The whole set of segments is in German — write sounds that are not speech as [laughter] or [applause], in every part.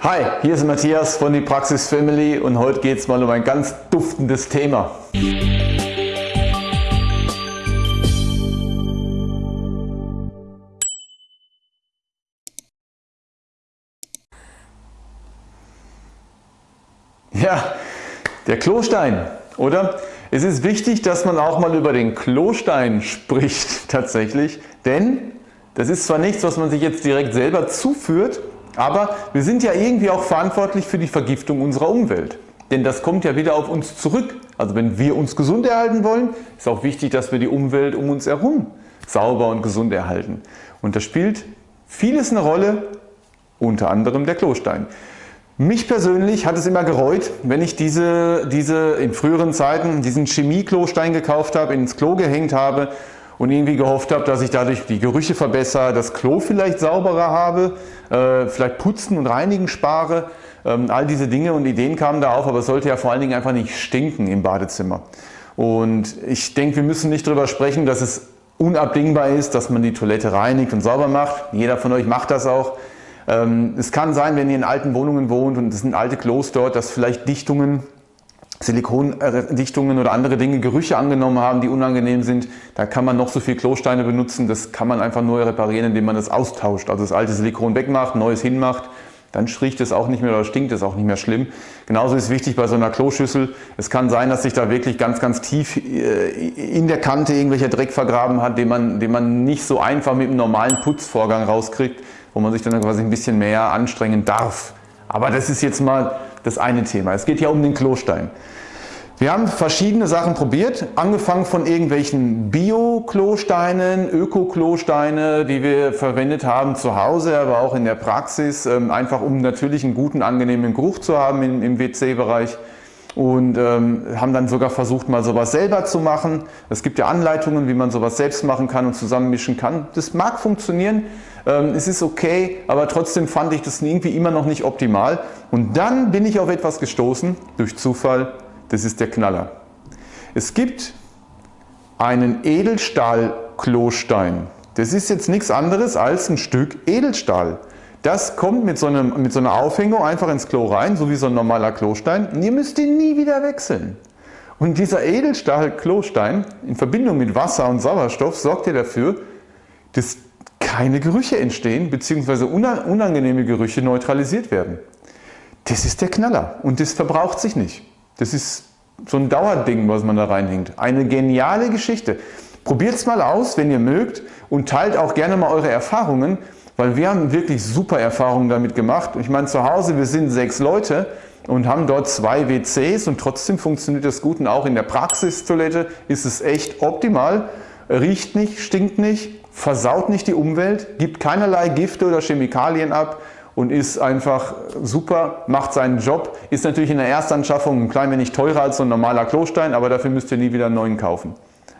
Hi, hier ist Matthias von die Praxis Family und heute geht es mal um ein ganz duftendes Thema. Ja, der Klostein, oder? Es ist wichtig, dass man auch mal über den Klostein [laughs] spricht tatsächlich, denn das ist zwar nichts, was man sich jetzt direkt selber zuführt, aber wir sind ja irgendwie auch verantwortlich für die Vergiftung unserer Umwelt. Denn das kommt ja wieder auf uns zurück. Also wenn wir uns gesund erhalten wollen, ist auch wichtig, dass wir die Umwelt um uns herum sauber und gesund erhalten. Und da spielt vieles eine Rolle, unter anderem der Klostein. Mich persönlich hat es immer gereut, wenn ich diese, diese in früheren Zeiten diesen Chemie-Klostein gekauft habe, ins Klo gehängt habe und irgendwie gehofft habe, dass ich dadurch die Gerüche verbessere, das Klo vielleicht sauberer habe, äh, vielleicht putzen und reinigen spare. Ähm, all diese Dinge und Ideen kamen da auf, aber es sollte ja vor allen Dingen einfach nicht stinken im Badezimmer. Und ich denke, wir müssen nicht darüber sprechen, dass es unabdingbar ist, dass man die Toilette reinigt und sauber macht. Jeder von euch macht das auch. Ähm, es kann sein, wenn ihr in alten Wohnungen wohnt und es sind alte Klos dort, dass vielleicht Dichtungen Silikondichtungen oder andere Dinge Gerüche angenommen haben, die unangenehm sind. Da kann man noch so viel Klosteine benutzen, das kann man einfach nur reparieren, indem man das austauscht. Also das alte Silikon wegmacht, neues hinmacht, dann riecht es auch nicht mehr oder stinkt es auch nicht mehr schlimm. Genauso ist wichtig bei so einer Kloschüssel, es kann sein, dass sich da wirklich ganz, ganz tief äh, in der Kante irgendwelcher Dreck vergraben hat, den man, den man nicht so einfach mit einem normalen Putzvorgang rauskriegt, wo man sich dann quasi ein bisschen mehr anstrengen darf. Aber das ist jetzt mal das eine Thema. Es geht ja um den Klostein. Wir haben verschiedene Sachen probiert, angefangen von irgendwelchen Bio-Klosteinen, Öko-Klosteine, die wir verwendet haben zu Hause, aber auch in der Praxis, ähm, einfach um natürlich einen guten, angenehmen Geruch zu haben im, WC-Bereich und ähm, haben dann sogar versucht mal sowas selber zu machen. Es gibt ja Anleitungen, wie man sowas selbst machen kann und zusammenmischen kann. Das mag funktionieren, ähm, es ist okay, aber trotzdem fand ich das irgendwie immer noch nicht optimal. Und dann bin ich auf etwas gestoßen, durch Zufall, das ist der Knaller. Es gibt einen Edelstahl-Klostein. Das ist jetzt nichts anderes als ein Stück Edelstahl. Das kommt mit so, einem, mit so einer Aufhängung einfach ins Klo rein, so wie so ein normaler Klostein und ihr müsst ihn nie wieder wechseln. Und dieser Edelstahl-Klostein in Verbindung mit Wasser und Sauerstoff sorgt ja dafür, dass keine Gerüche entstehen bzw. unangenehme Gerüche neutralisiert werden. Das ist der Knaller und das verbraucht sich nicht. Das ist so ein Dauerding, was man da reinhängt. Eine geniale Geschichte. Probiert es mal aus, wenn ihr mögt und teilt auch gerne mal eure Erfahrungen, weil wir haben wirklich super Erfahrungen damit gemacht. Ich meine zu Hause, wir sind sechs Leute und haben dort zwei WCs und trotzdem funktioniert das gut und auch in der Praxistoilette ist es echt optimal. Riecht nicht, stinkt nicht, versaut nicht die Umwelt, gibt keinerlei Gifte oder Chemikalien ab und ist einfach super, macht seinen Job. Ist natürlich in der Erstanschaffung ein klein wenig teurer als so ein normaler Klostein, aber dafür müsst ihr nie wieder einen neuen kaufen.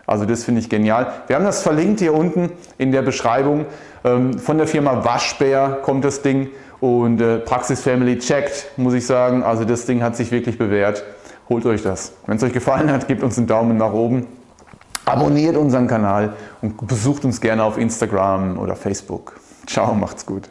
Also das finde ich genial. Wir haben das verlinkt hier unten in der Beschreibung. Ähm, von der Firma Waschbär kommt das Ding und äh, Praxis Family checkt, muss ich sagen. Also das Ding hat sich wirklich bewährt. Holt euch das. Wenn es euch gefallen hat, gebt uns einen Daumen nach oben. Abonniert unseren Kanal und besucht uns gerne auf Instagram oder Facebook. Ciao, macht's gut.